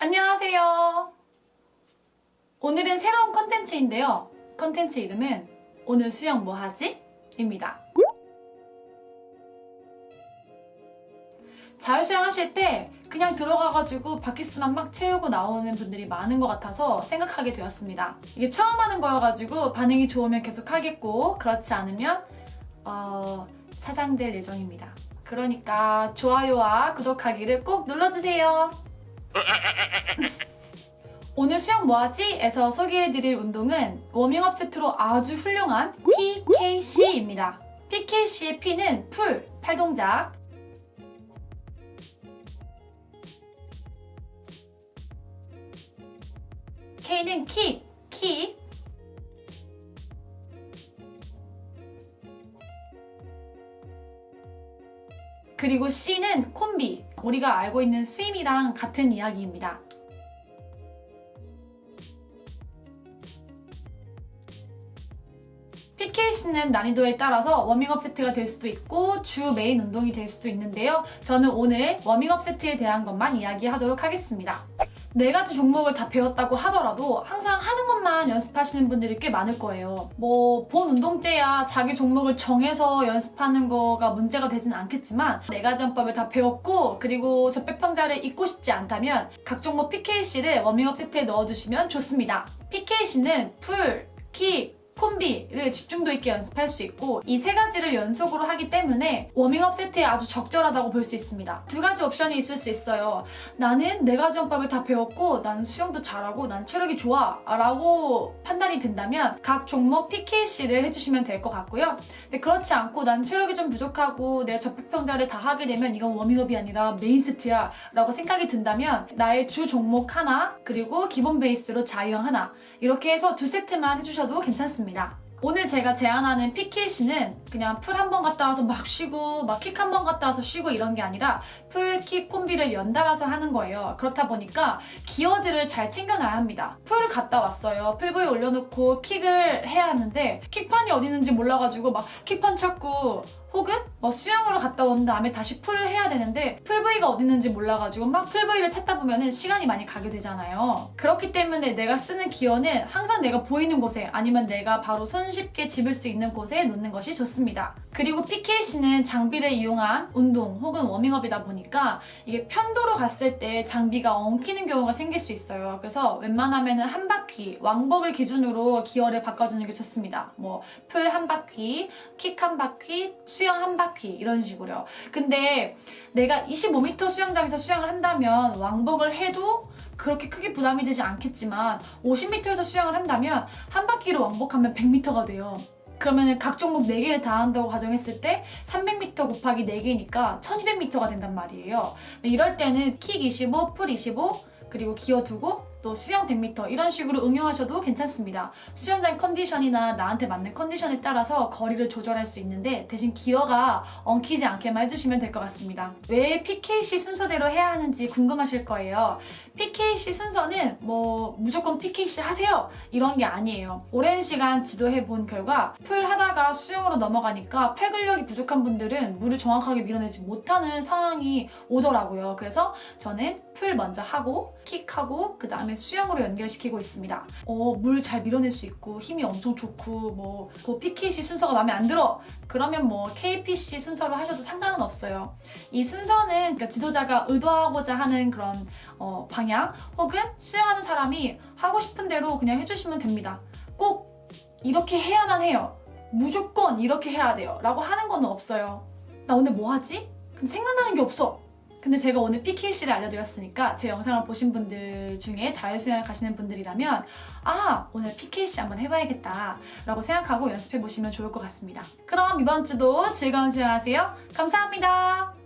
안녕하세요. 오늘은 새로운 컨텐츠인데요. 컨텐츠 이름은 오늘 수영 뭐 하지? 입니다. 자유수영 하실 때 그냥 들어가가지고 바퀴수만 막 채우고 나오는 분들이 많은 것 같아서 생각하게 되었습니다. 이게 처음 하는 거여가지고 반응이 좋으면 계속 하겠고 그렇지 않으면 어, 사장될 예정입니다. 그러니까 좋아요와 구독하기를 꼭 눌러주세요. 오늘 수영 뭐하지? 에서 소개해드릴 운동은 워밍업 세트로 아주 훌륭한 PKC입니다. PKC의 P는 풀, 팔동작 K는 킥, 킥 그리고 C는 콤비, 우리가 알고 있는 swim이랑 같은 이야기입니다. PKC는 난이도에 따라서 워밍업 세트가 될 수도 있고 주 메인 운동이 될 수도 있는데요. 저는 오늘 워밍업 세트에 대한 것만 이야기하도록 하겠습니다. 네 가지 종목을 다 배웠다고 하더라도 항상 하는 것만 연습하시는 분들이 꽤 많을 거예요. 뭐 본 운동 때야 자기 종목을 정해서 연습하는 거가 문제가 되진 않겠지만 네 가지 영법을 다 배웠고 그리고 접배평자를 잊고 싶지 않다면 각 종목 PKC를 워밍업 세트에 넣어주시면 좋습니다. PKC는 pull, 킥, 콤비를 집중도 있게 연습할 수 있고 이 세 가지를 연속으로 하기 때문에 워밍업 세트에 아주 적절하다고 볼 수 있습니다. 두 가지 옵션이 있을 수 있어요. 나는 네 가지 영법을 다 배웠고 나는 수영도 잘하고 난 체력이 좋아 라고 판단이 된다면 각 종목 PKC를 해주시면 될 것 같고요. 근데 그렇지 않고 난 체력이 좀 부족하고 내가 접배평자를 다 하게 되면 이건 워밍업이 아니라 메인 세트야 라고 생각이 든다면 나의 주 종목 하나 그리고 기본 베이스로 자유형 하나 이렇게 해서 두 세트만 해주셔도 괜찮습니다. 있습니다. 오늘 제가 제안하는 PKC는 그냥 pull 한 번 갔다 와서 막 쉬고 막 킥 한 번 갔다 와서 쉬고 이런 게 아니라 pull, 킥, 콤비를 연달아서 하는 거예요. 그렇다 보니까 기어들을 잘 챙겨놔야 합니다. pull을 갔다 왔어요. pull buoy 올려놓고 킥을 해야 하는데 킥판이 어디 있는지 몰라가지고 막 킥판 찾고 혹은 뭐 수영으로 갔다 온 다음에 다시 pull을 해야 되는데 pull buoy가 어디 있는지 몰라가지고 막 pull buoy를 찾다 보면 시간이 많이 가게 되잖아요. 그렇기 때문에 내가 쓰는 기어는 항상 내가 보이는 곳에 아니면 내가 바로 손쉽게 집을 수 있는 곳에 놓는 것이 좋습니다. 그리고 PKC는 장비를 이용한 운동 혹은 워밍업이다 보니까 이게 편도로 갔을 때 장비가 엉키는 경우가 생길 수 있어요. 그래서 웬만하면 한 바퀴, 왕복을 기준으로 기어를 바꿔주는 게 좋습니다. 뭐 풀 한 바퀴, 킥 한 바퀴, 수영 한 바퀴 이런 식으로요. 근데 내가 25m 수영장에서 수영을 한다면 왕복을 해도 그렇게 크게 부담이 되지 않겠지만 50m에서 수영을 한다면 한 바퀴로 왕복하면 100m가 돼요. 그러면 각 종목 4개를 다 한다고 가정했을 때 300m 곱하기 4개니까 1200m가 된단 말이에요. 이럴 때는 킥 25, pull 25, 그리고 기어 두고 또 수영 100m 이런 식으로 응용하셔도 괜찮습니다. 수영장 컨디션이나 나한테 맞는 컨디션에 따라서 거리를 조절할 수 있는데 대신 기어가 엉키지 않게만 해주시면 될 것 같습니다. 왜 PKC 순서대로 해야 하는지 궁금하실 거예요. PKC 순서는 뭐 무조건 PKC 하세요 이런 게 아니에요. 오랜 시간 지도해 본 결과 pull 하다가 수영으로 넘어가니까 팔 근력이 부족한 분들은 물을 정확하게 밀어내지 못하는 상황이 오더라고요. 그래서 저는 pull 먼저 하고 킥하고 그 다음 에 수영으로 연결시키고 있습니다. 어, 물 잘 밀어낼 수 있고 힘이 엄청 좋고 뭐 그 PKC 순서가 마음에 안 들어 그러면 뭐 KPC 순서로 하셔도 상관은 없어요. 이 순서는 그러니까 지도자가 의도하고자 하는 그런 어, 방향 혹은 수영하는 사람이 하고 싶은 대로 그냥 해주시면 됩니다. 꼭 이렇게 해야만 해요. 무조건 이렇게 해야 돼요. 라고 하는 건 없어요. 나 오늘 뭐 하지? 근데 생각나는 게 없어. 근데 제가 오늘 PKC를 알려드렸으니까 제 영상을 보신 분들 중에 자유수영 가시는 분들이라면 아 오늘 PKC 한번 해봐야겠다 라고 생각하고 연습해보시면 좋을 것 같습니다. 그럼 이번 주도 즐거운 수영하세요. 감사합니다.